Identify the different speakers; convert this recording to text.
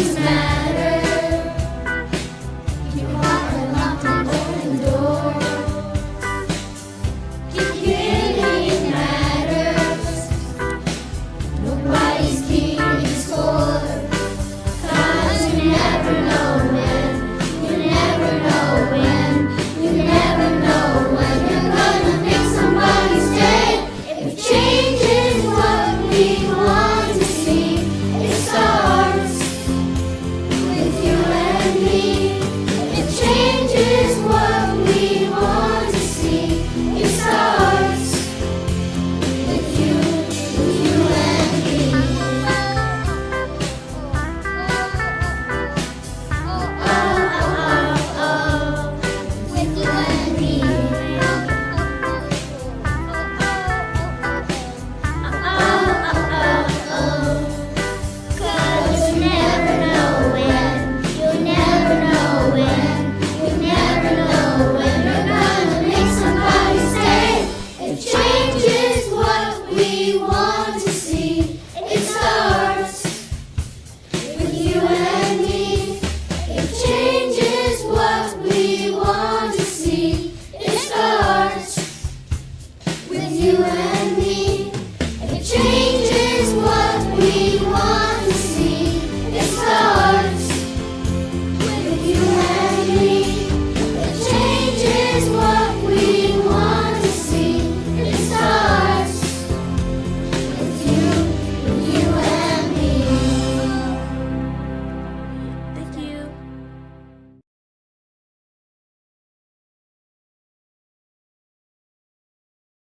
Speaker 1: He's mad.